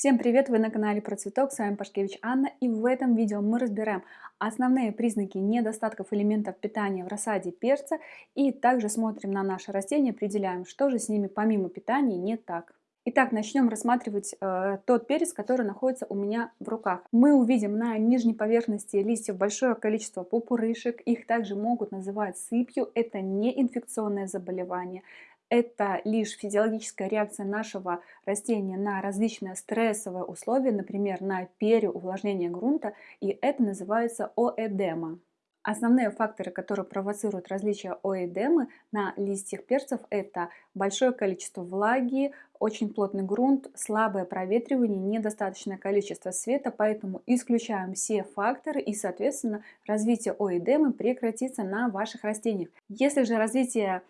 Всем привет! Вы на канале Про Цветок, с вами Пашкевич Анна и в этом видео мы разбираем основные признаки недостатков элементов питания в рассаде перца и также смотрим на наши растения, определяем, что же с ними помимо питания не так. Итак, начнем рассматривать э, тот перец, который находится у меня в руках. Мы увидим на нижней поверхности листьев большое количество пупырышек, их также могут называть сыпью, это не инфекционное заболевание, это лишь физиологическая реакция нашего растения на различные стрессовые условия, например, на переувлажнение грунта, и это называется оэдема. Основные факторы, которые провоцируют различия оэдемы на листьях перцев, это большое количество влаги, очень плотный грунт, слабое проветривание, недостаточное количество света, поэтому исключаем все факторы и, соответственно, развитие оэдемы прекратится на ваших растениях. Если же развитие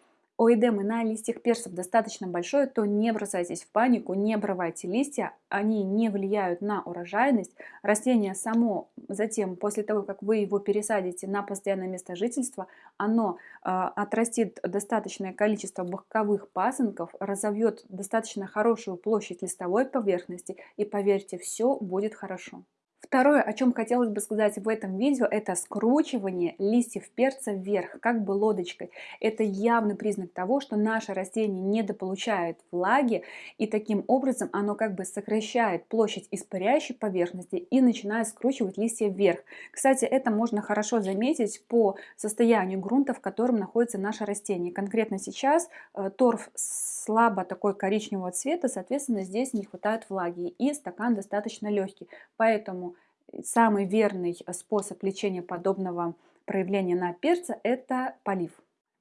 у эдемы на листьях перцев достаточно большое, то не бросайтесь в панику, не обрывайте листья, они не влияют на урожайность. Растение само затем, после того, как вы его пересадите на постоянное место жительства, оно э, отрастит достаточное количество боковых пасынков, разовьет достаточно хорошую площадь листовой поверхности и поверьте, все будет хорошо. Второе, о чем хотелось бы сказать в этом видео, это скручивание листьев перца вверх, как бы лодочкой. Это явный признак того, что наше растение недополучает влаги, и таким образом оно как бы сокращает площадь испаряющей поверхности и начинает скручивать листья вверх. Кстати, это можно хорошо заметить по состоянию грунта, в котором находится наше растение. Конкретно сейчас э, торф слабо такой коричневого цвета, соответственно, здесь не хватает влаги, и стакан достаточно легкий. Поэтому самый верный способ лечения подобного проявления на перце – это полив.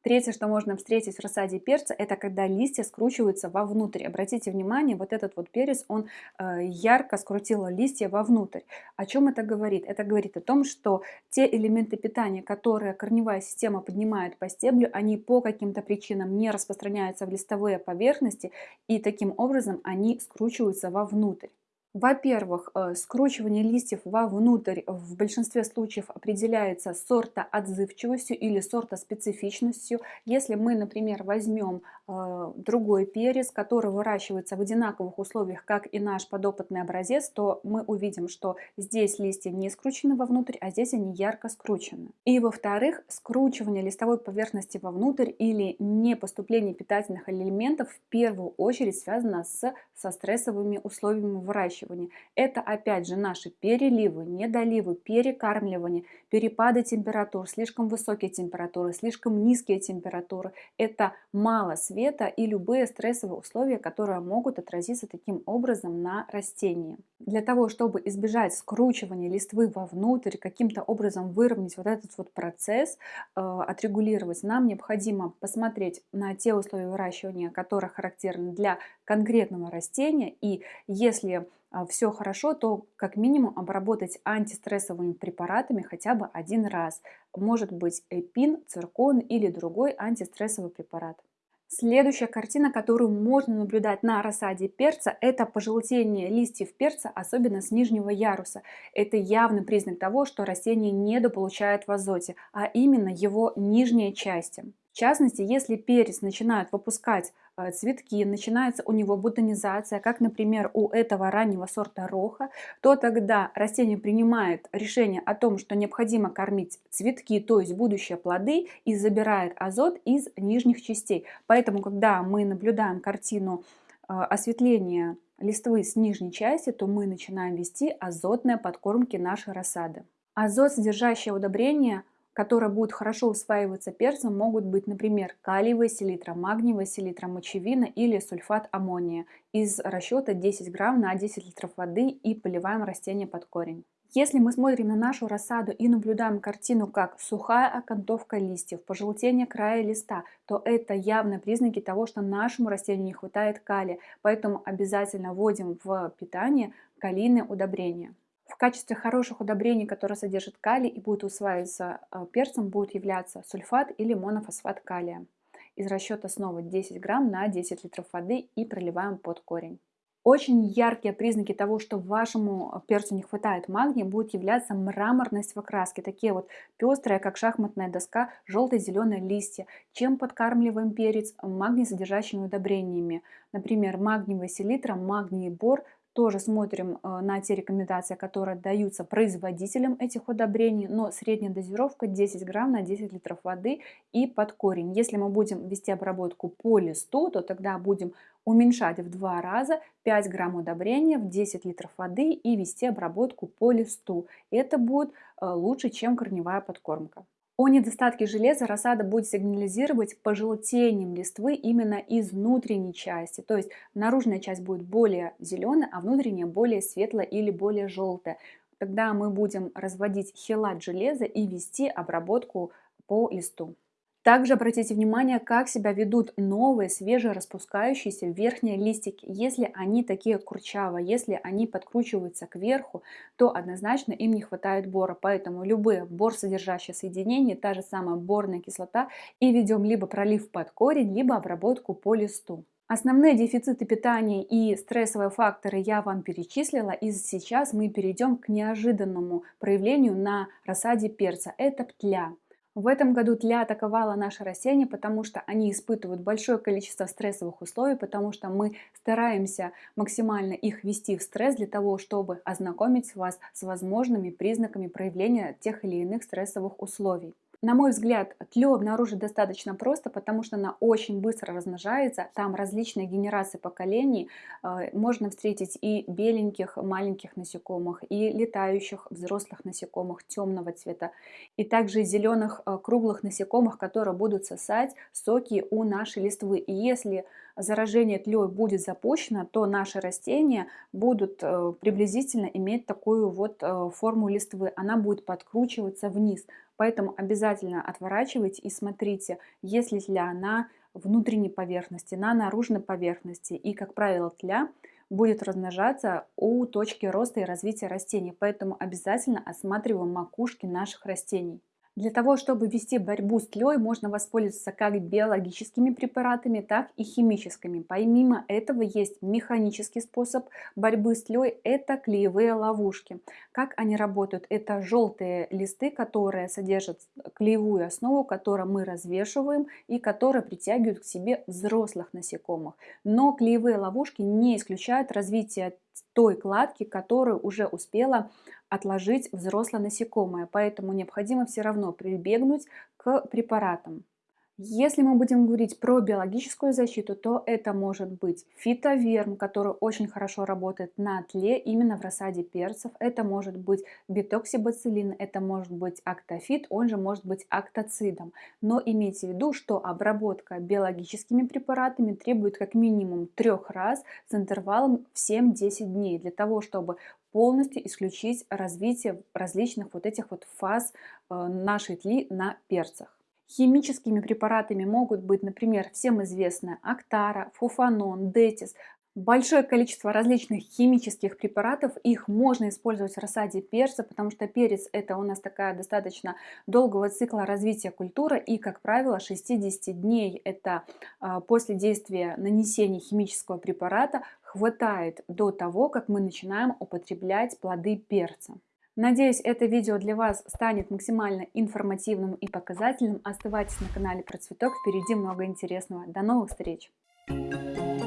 Третье, что можно встретить в рассаде перца, это когда листья скручиваются вовнутрь. Обратите внимание, вот этот вот перец, он э, ярко скрутил листья вовнутрь. О чем это говорит? Это говорит о том, что те элементы питания, которые корневая система поднимает по стеблю, они по каким-то причинам не распространяются в листовые поверхности, и таким образом они скручиваются вовнутрь. Во-первых, э, скручивание листьев вовнутрь в большинстве случаев определяется сорта отзывчивостью или сорта специфичностью. Если мы, например, возьмем другой перец, который выращивается в одинаковых условиях, как и наш подопытный образец, то мы увидим, что здесь листья не скручены вовнутрь, а здесь они ярко скручены. И во-вторых, скручивание листовой поверхности вовнутрь или не поступление питательных элементов в первую очередь связано с, со стрессовыми условиями выращивания выращивания. Это опять же наши переливы, недоливы, перекармливание, перепады температур, слишком высокие температуры, слишком низкие температуры. Это мало света и любые стрессовые условия, которые могут отразиться таким образом на растении. Для того, чтобы избежать скручивания листвы вовнутрь, каким-то образом выровнять вот этот вот процесс, э, отрегулировать, нам необходимо посмотреть на те условия выращивания, которые характерны для конкретного растения. И если а, все хорошо, то как минимум обработать антистрессовыми препаратами хотя бы один раз. Может быть эпин, циркон или другой антистрессовый препарат. Следующая картина, которую можно наблюдать на рассаде перца, это пожелтение листьев перца, особенно с нижнего яруса. Это явный признак того, что растение недополучает в азоте, а именно его нижние части. В частности, если перец начинает выпускать цветки, начинается у него бутонизация, как, например, у этого раннего сорта роха, то тогда растение принимает решение о том, что необходимо кормить цветки, то есть будущие плоды, и забирает азот из нижних частей. Поэтому, когда мы наблюдаем картину э, осветления листвы с нижней части, то мы начинаем вести азотные подкормки нашей рассады. Азот, содержащее удобрение – которые будут хорошо усваиваться перцем, могут быть, например, калиевая селитра, магниевая селитра, мочевина или сульфат аммония из расчета 10 грамм на 10 литров воды и поливаем растение под корень. Если мы смотрим на нашу рассаду и наблюдаем картину как сухая окантовка листьев, пожелтение края листа, то это явные признаки того, что нашему растению не хватает калия, поэтому обязательно вводим в питание калийные удобрения. В качестве хороших удобрений, которые содержат калий и будут усваиваться э, перцем, будет являться сульфат или монофосфат калия. Из расчета снова 10 грамм на 10 литров воды и проливаем под корень. Очень яркие признаки того, что вашему перцу не хватает магния, будет являться мраморность в окраске. Такие вот пестрые, как шахматная доска, желто-зеленые листья. Чем подкармливаем перец? Магний содержащими удобрениями. Например, магниевая селитра, магний бор, тоже смотрим э, на те рекомендации, которые даются производителям этих удобрений, но средняя дозировка 10 грамм на 10 литров воды и под корень. Если мы будем вести обработку по листу, то тогда будем уменьшать в два раза 5 грамм удобрения в 10 литров воды и вести обработку по листу. Это будет э, лучше, чем корневая подкормка. О недостатке железа рассада будет сигнализировать пожелтением листвы именно из внутренней части. То есть наружная часть будет более зеленая, а внутренняя более светлая или более желтая. Тогда мы будем разводить хелат железа и вести обработку по листу. Также обратите внимание, как себя ведут новые свежераспускающиеся верхние листики. Если они такие курчавые, если они подкручиваются кверху, то однозначно им не хватает бора. Поэтому любые бор содержащие соединения, та же самая борная кислота, и ведем либо пролив под корень, либо обработку по листу. Основные дефициты питания и стрессовые факторы я вам перечислила, и сейчас мы перейдем к неожиданному проявлению на рассаде перца. Это птля. В этом году тля атаковала наши растения, потому что они испытывают большое количество стрессовых условий, потому что мы стараемся максимально их ввести в стресс для того, чтобы ознакомить вас с возможными признаками проявления тех или иных стрессовых условий. На мой взгляд, тлю обнаружить достаточно просто, потому что она очень быстро размножается. Там различные генерации поколений. Э, можно встретить и беленьких маленьких насекомых, и летающих взрослых насекомых темного цвета, и также зеленых э, круглых насекомых, которые будут сосать соки у нашей листвы. И если заражение тлей будет запущено, то наши растения будут э, приблизительно иметь такую вот форму листвы. Она будет подкручиваться вниз. Поэтому обязательно отворачивайте и смотрите, есть ли тля на внутренней поверхности, на наружной поверхности. И, как правило, тля будет размножаться у точки роста и развития растений. Поэтому обязательно осматриваем макушки наших растений. Для того, чтобы вести борьбу с тлей, можно воспользоваться как биологическими препаратами, так и химическими. Помимо этого есть механический способ борьбы с тлей – это клеевые ловушки. Как они работают? Это желтые листы, которые содержат клеевую основу, которую мы развешиваем и которые притягивают к себе взрослых насекомых. Но клеевые ловушки не исключают развитие той кладки, которую уже успела отложить взрослое насекомое, поэтому необходимо все равно прибегнуть к препаратам. Если мы будем говорить про биологическую защиту, то это может быть фитоверм, который очень хорошо работает на тле именно в рассаде перцев. Это может быть битоксибацилин, это может быть актофит, он же может быть актоцидом. Но имейте в виду, что обработка биологическими препаратами требует как минимум трех раз с интервалом в 7-10 дней для того, чтобы полностью исключить развитие различных вот этих вот фаз э, нашей тли на перцах. Химическими препаратами могут быть, например, всем известная Актара, Фуфанон, Детис. Большое количество различных химических препаратов, их можно использовать в рассаде перца, потому что перец это у нас такая достаточно долгого цикла развития культуры и, как правило, 60 дней это а, после действия нанесения химического препарата хватает до того, как мы начинаем употреблять плоды перца. Надеюсь, это видео для вас станет максимально информативным и показательным. Оставайтесь на канале Про Цветок, впереди много интересного. До новых встреч! Thank you.